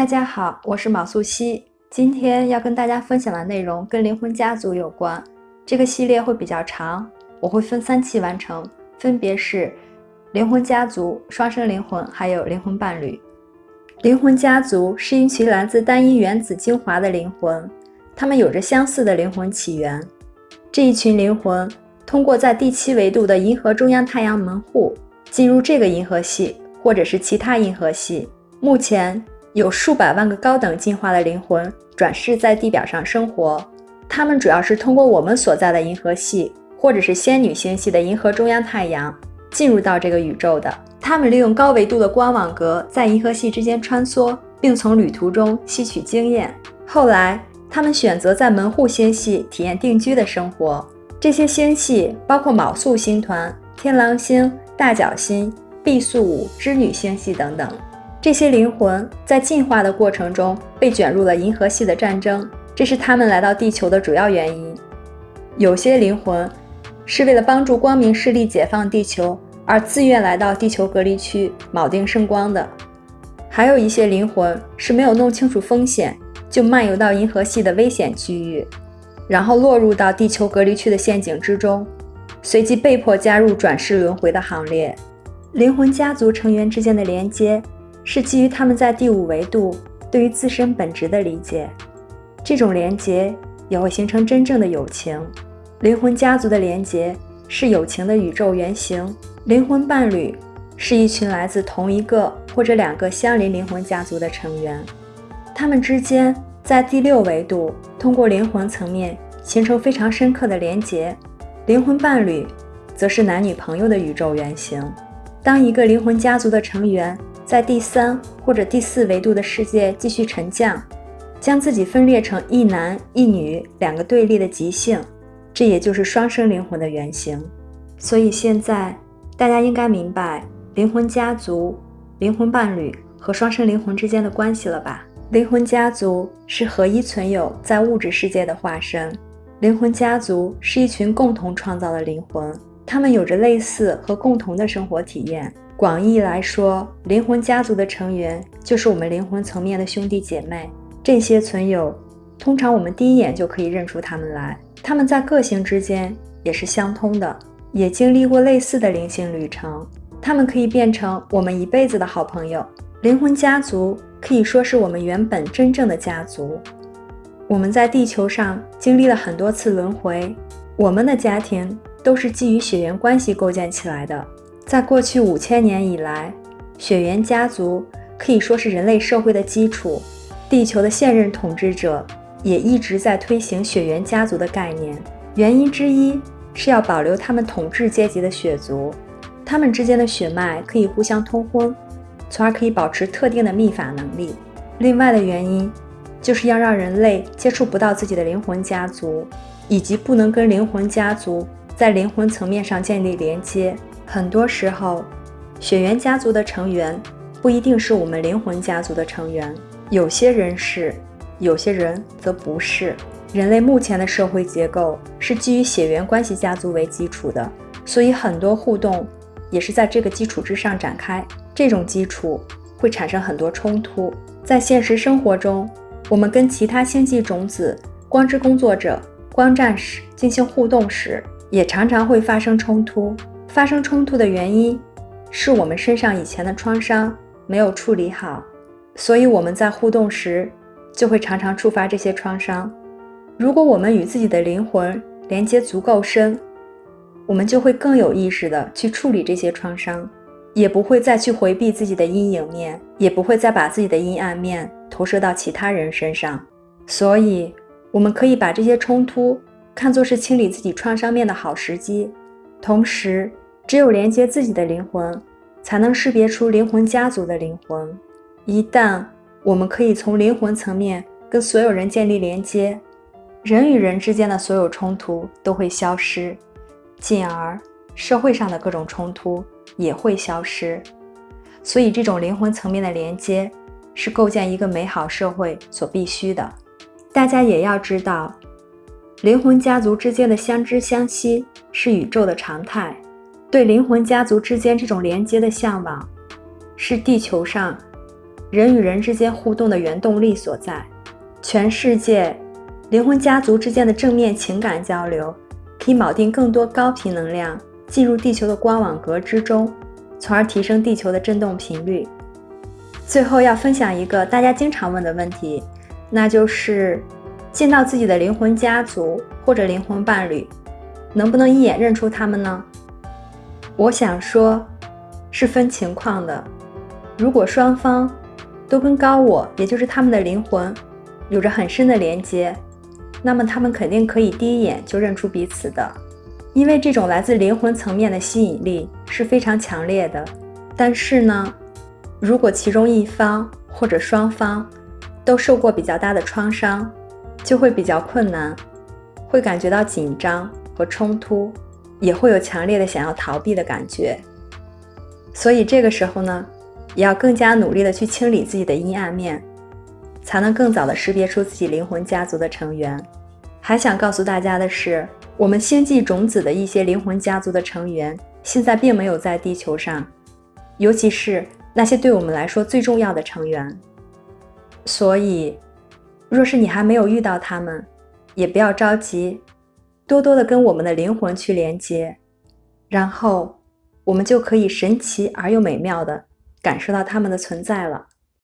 大家好，我是毛素西。今天要跟大家分享的内容跟灵魂家族有关。这个系列会比较长，我会分三期完成，分别是灵魂家族、双生灵魂，还有灵魂伴侣。灵魂家族是一群来自单一原子精华的灵魂，它们有着相似的灵魂起源。这一群灵魂通过在第七维度的银河中央太阳门户进入这个银河系，或者是其他银河系。目前。有数百万个高等进化的灵魂转世在地表上生活，他们主要是通过我们所在的银河系，或者是仙女星系的银河中央太阳进入到这个宇宙的。他们利用高维度的光网格在银河系之间穿梭，并从旅途中吸取经验。后来，他们选择在门户星系体验定居的生活。这些星系包括昴宿星团、天狼星、大角星、毕宿五织女星系等等。这些灵魂在进化的过程中被卷入了银河系的战争，这是他们来到地球的主要原因。有些灵魂是为了帮助光明势力解放地球而自愿来到地球隔离区铆定圣光的，还有一些灵魂是没有弄清楚风险就漫游到银河系的危险区域，然后落入到地球隔离区的陷阱之中，随即被迫加入转世轮回的行列。灵魂家族成员之间的连接。是基于他们在第五维度对于自身本质的理解，这种连结也会形成真正的友情。灵魂家族的连结是友情的宇宙原型。灵魂伴侣是一群来自同一个或者两个相邻灵魂家族的成员，他们之间在第六维度通过灵魂层面形成非常深刻的连结。灵魂伴侣则是男女朋友的宇宙原型。当一个灵魂家族的成员在第三或者第四维度的世界继续沉降，将自己分裂成一男一女两个对立的极性，这也就是双生灵魂的原型。所以现在大家应该明白灵魂家族、灵魂伴侣和双生灵魂之间的关系了吧？灵魂家族是合一存有在物质世界的化身，灵魂家族是一群共同创造的灵魂，他们有着类似和共同的生活体验。广义来说，灵魂家族的成员就是我们灵魂层面的兄弟姐妹。这些存有，通常我们第一眼就可以认出他们来。他们在个性之间也是相通的，也经历过类似的灵性旅程。他们可以变成我们一辈子的好朋友。灵魂家族可以说是我们原本真正的家族。我们在地球上经历了很多次轮回，我们的家庭都是基于血缘关系构建起来的。在过去五千年以来，血缘家族可以说是人类社会的基础。地球的现任统治者也一直在推行血缘家族的概念，原因之一是要保留他们统治阶级的血族，他们之间的血脉可以互相通婚，从而可以保持特定的秘法能力。另外的原因，就是要让人类接触不到自己的灵魂家族，以及不能跟灵魂家族在灵魂层面上建立连接。很多时候，血缘家族的成员不一定是我们灵魂家族的成员，有些人是，有些人则不是。人类目前的社会结构是基于血缘关系家族为基础的，所以很多互动也是在这个基础之上展开。这种基础会产生很多冲突。在现实生活中，我们跟其他星际种子、光之工作者、光战士进行互动时，也常常会发生冲突。发生冲突的原因是我们身上以前的创伤没有处理好，所以我们在互动时就会常常触发这些创伤。如果我们与自己的灵魂连接足够深，我们就会更有意识的去处理这些创伤，也不会再去回避自己的阴影面，也不会再把自己的阴暗面投射到其他人身上。所以，我们可以把这些冲突看作是清理自己创伤面的好时机，同时。只有连接自己的灵魂，才能识别出灵魂家族的灵魂。一旦我们可以从灵魂层面跟所有人建立连接，人与人之间的所有冲突都会消失，进而社会上的各种冲突也会消失。所以，这种灵魂层面的连接是构建一个美好社会所必须的。大家也要知道，灵魂家族之间的相知相惜是宇宙的常态。对灵魂家族之间这种连接的向往，是地球上人与人之间互动的原动力所在。全世界灵魂家族之间的正面情感交流，可以锚定更多高频能量进入地球的光网格之中，从而提升地球的振动频率。最后要分享一个大家经常问的问题，那就是见到自己的灵魂家族或者灵魂伴侣，能不能一眼认出他们呢？我想说，是分情况的。如果双方都跟高我，也就是他们的灵魂，有着很深的连接，那么他们肯定可以第一眼就认出彼此的，因为这种来自灵魂层面的吸引力是非常强烈的。但是呢，如果其中一方或者双方都受过比较大的创伤，就会比较困难，会感觉到紧张和冲突。也会有强烈的想要逃避的感觉，所以这个时候呢，也要更加努力的去清理自己的阴暗面，才能更早的识别出自己灵魂家族的成员。还想告诉大家的是，我们星际种子的一些灵魂家族的成员，现在并没有在地球上，尤其是那些对我们来说最重要的成员。所以，若是你还没有遇到他们，也不要着急。多多的跟我们的灵魂去连接，然后我们就可以神奇而又美妙的感受到他们的存在了。